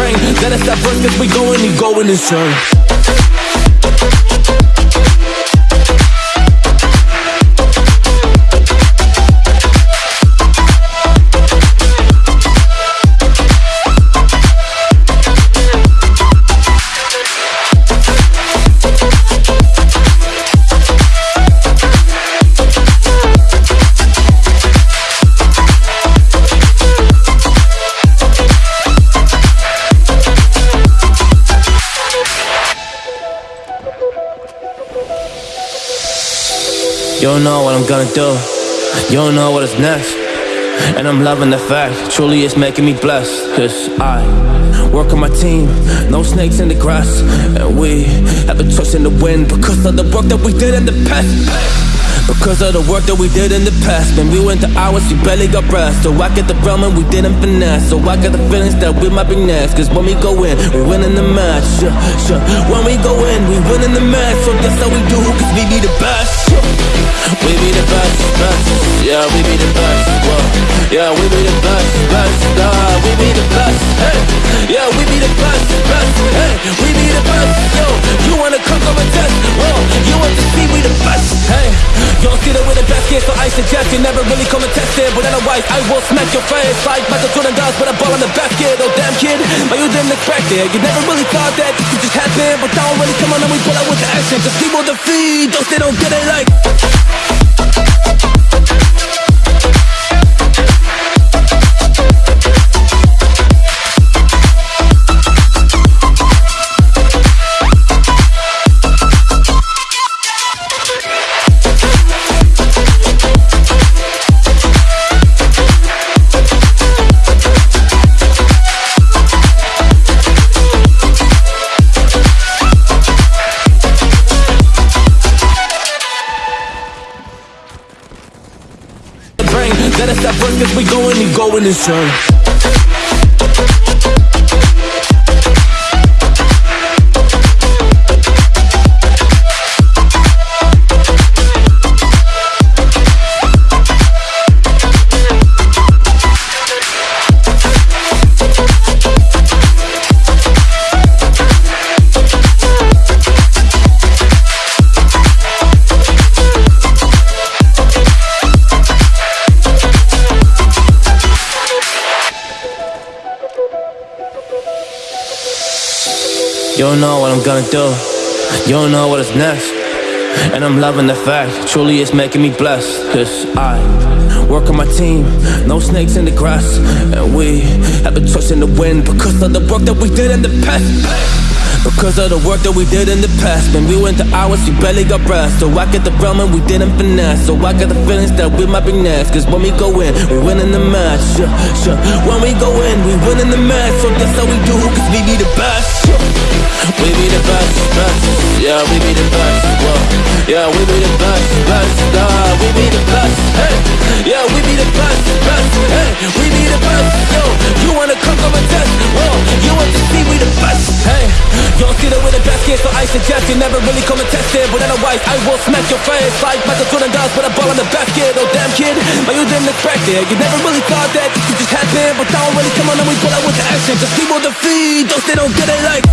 brain. Let us stop first, cause we going, we going insane. You don't know what I'm gonna do. You don't know what is next. And I'm loving the fact, truly it's making me blessed. Cause I work on my team, no snakes in the grass. And we have a choice in the wind because of the work that we did in the past. Because of the work that we did in the past Man, we went to hours, we barely got rest So I get the realm and we didn't finesse So I got the feelings that we might be next Cause when we go in, we win in the match yeah, yeah. When we go in, we win in the match So that's how we do, cause we be the best yeah. We be the best, best Yeah, we be the best. Yeah, we be the best, best uh, We be the best, hey. Yeah, we be the best, best Hey, we be the best, yo. You wanna come come and test, whoa. You want to see we the best, hey. Don't see that with the best kid, so I suggest you never really come and test it. But otherwise, I will smack your face Like Michael Jordan does with a ball in the basket. Oh damn kid, but you didn't expect it. You never really thought that this could just happen But don't really come on and we pull out with the action. Just people defeat those they don't get it like cause we going, we going insane You don't know what I'm gonna do. You don't know what is next. And I'm loving the fact, truly it's making me blessed. Cause I work on my team, no snakes in the grass. And we have a choice in the wind because of the work that we did in the past. Because of the work that we did in the past Man, we went to hours, we barely got rest So I get the realm and we didn't finesse So I got the feelings that we might be next Cause when we go in, we win in the match yeah, yeah. When we go in, we win in the match So that's how we do, cause we be the best Yeah, we be the best, whoa. Yeah, we be the best, best uh, We be the best, hey. Yeah, we be the best, best Hey, we be the best, yo. You wanna come, come and test, whoa. You want to see we the best, hey. Don't see that we're the best kid, so I suggest you never really come and test it. But otherwise, I will smack your face like Michael Jordan does with a ball in the basket Oh damn kid, but you didn't expect it. You never really thought that this could just happen But don't really come on and we pull out with the action. Just people defeat those they don't get it like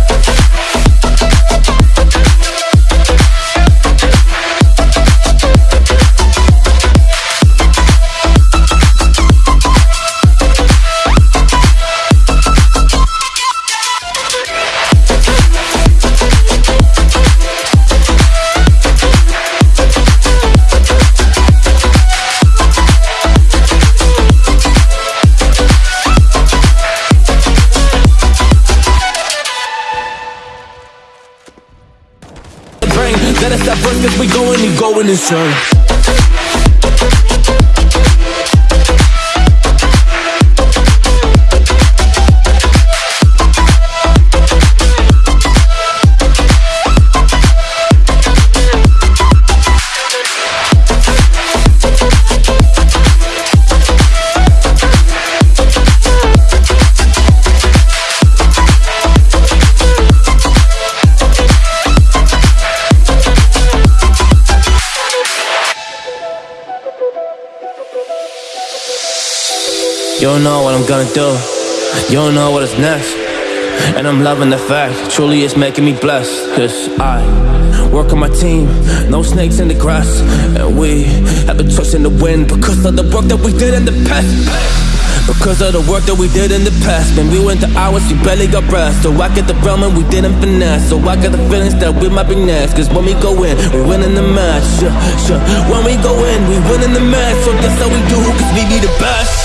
we going, we going insane You don't know what I'm gonna do. You don't know what is next. And I'm loving the fact, truly it's making me blessed. Cause I work on my team, no snakes in the grass. And we have a choice in the wind because of the work that we did in the past. Because of the work that we did in the past Man, we went to hours, we barely got rest So I get the realm and we didn't finesse So I got the feelings that we might be next Cause when we go in, we win in the match sure, sure. When we go in, we win in the match So that's how we do, cause we be the best.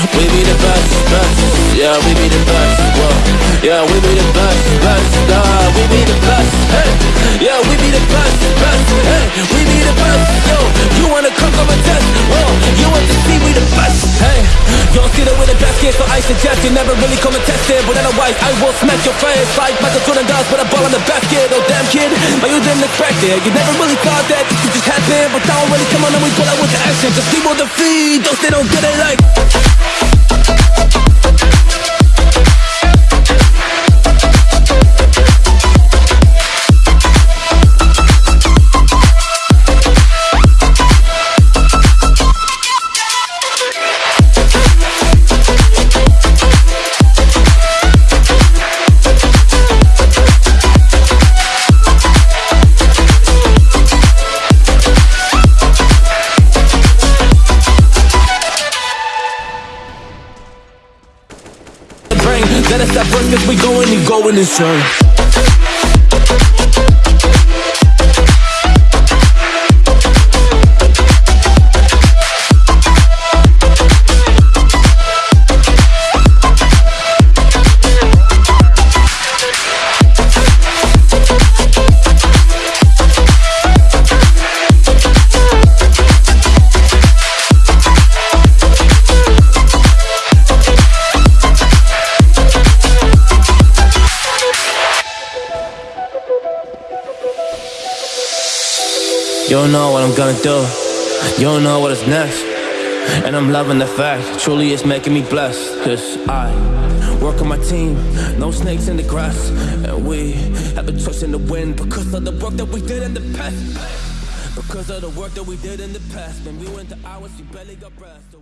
We be the best, best. Yeah, we be the best, whoa. Yeah, we be the best, best. Nah, we be the best, hey. Yeah, we be the best, best Hey, we be the best, yo. You wanna come come and test, whoa. You want to see we the best, hey you don't see the way the basket, so I suggest you never really come and test it. But otherwise, I will smack your face like Michael Jordan does with a ball in the basket. Oh damn kid, but you didn't expect it? You never really thought that this could just happen But now really come on and we pull out with the action. Just people defeat, those they don't get it like first we going and going in circles don't know what I'm gonna do. You don't know what is next. And I'm loving the fact, truly it's making me blessed. Cause I work on my team, no snakes in the grass. And we have a choice in the wind because of the work that we did in the past. Because of the work that we did in the past. When we went to hours, you barely got rest. So